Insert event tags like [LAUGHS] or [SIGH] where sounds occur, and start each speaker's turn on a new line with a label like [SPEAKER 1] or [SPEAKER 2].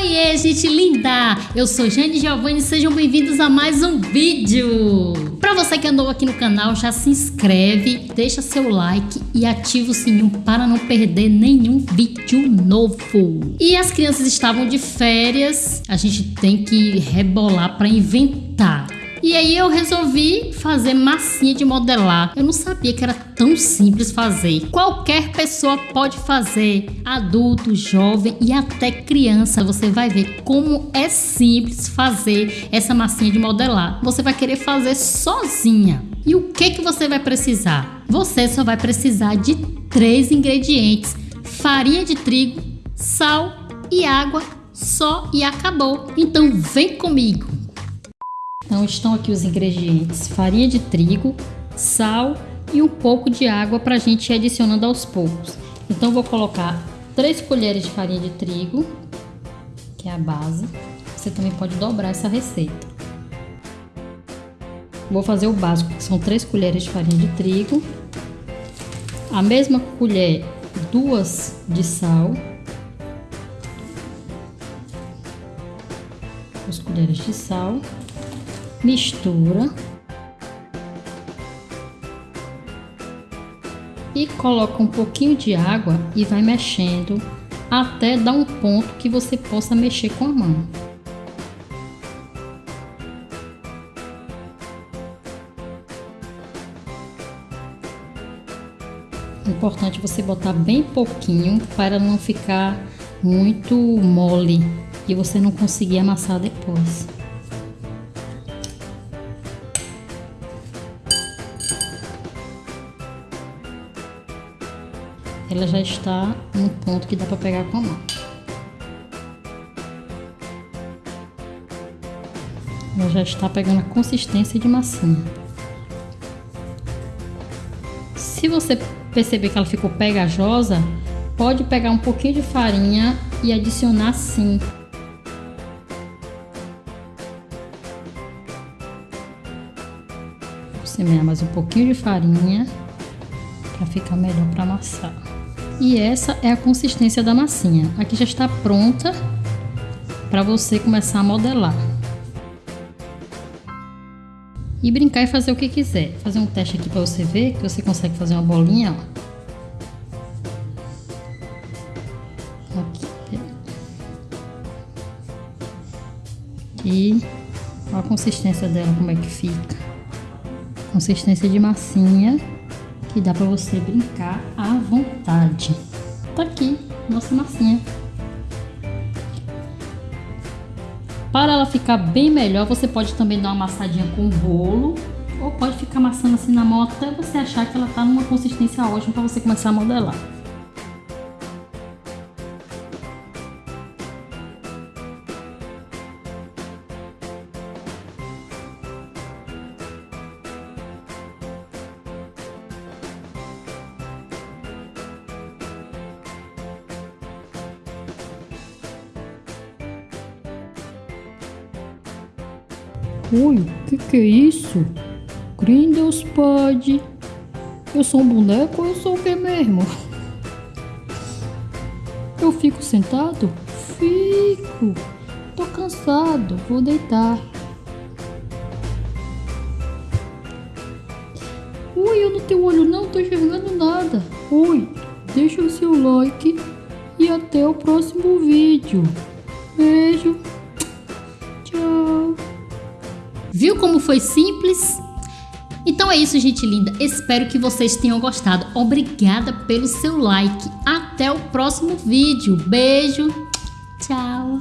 [SPEAKER 1] Oiê, gente linda! Eu sou Jane Giovanni e sejam bem-vindos a mais um vídeo! Para você que andou aqui no canal, já se inscreve, deixa seu like e ativa o sininho para não perder nenhum vídeo novo. E as crianças estavam de férias, a gente tem que rebolar para inventar. E aí eu resolvi fazer massinha de modelar. Eu não sabia que era tão simples fazer. Qualquer pessoa pode fazer, adulto, jovem e até criança. Você vai ver como é simples fazer essa massinha de modelar. Você vai querer fazer sozinha. E o que que você vai precisar? Você só vai precisar de três ingredientes: farinha de trigo, sal e água. Só e acabou. Então vem comigo. Então estão aqui os ingredientes: farinha de trigo, sal e um pouco de água para a gente ir adicionando aos poucos. Então vou colocar 3 colheres de farinha de trigo, que é a base. Você também pode dobrar essa receita. Vou fazer o básico, que são 3 colheres de farinha de trigo, a mesma colher, duas de sal, duas colheres de sal mistura e coloca um pouquinho de água e vai mexendo até dar um ponto que você possa mexer com a mão. Importante você botar bem pouquinho para não ficar muito mole e você não conseguir amassar depois. Ela já está no ponto que dá para pegar com a mão. Ela já está pegando a consistência de massinha. Se você perceber que ela ficou pegajosa, pode pegar um pouquinho de farinha e adicionar sim. Vou semear mais um pouquinho de farinha para ficar melhor para amassar. E essa é a consistência da massinha. Aqui já está pronta para você começar a modelar. E brincar e fazer o que quiser. Fazer um teste aqui para você ver que você consegue fazer uma bolinha, ó. E a consistência dela como é que fica. Consistência de massinha que dá para você brincar à vontade. Tá aqui, nossa massinha. Para ela ficar bem melhor, você pode também dar uma amassadinha com rolo ou pode ficar amassando assim na mão até você achar que ela tá numa consistência ótima para você começar a modelar.
[SPEAKER 2] Oi, o que, que é isso? Grindel's pode. Eu sou um boneco eu sou o que mesmo? [LAUGHS] Eu fico sentado? Fico. Tô cansado, vou deitar. Oi, eu não tenho olho não, tô enxergando nada. Oi, deixa o seu like e até o próximo vídeo. Beijo.
[SPEAKER 1] Viu como foi simples? Então é isso, gente linda. Espero que vocês tenham gostado. Obrigada pelo seu like. Até o próximo vídeo. Beijo. Tchau.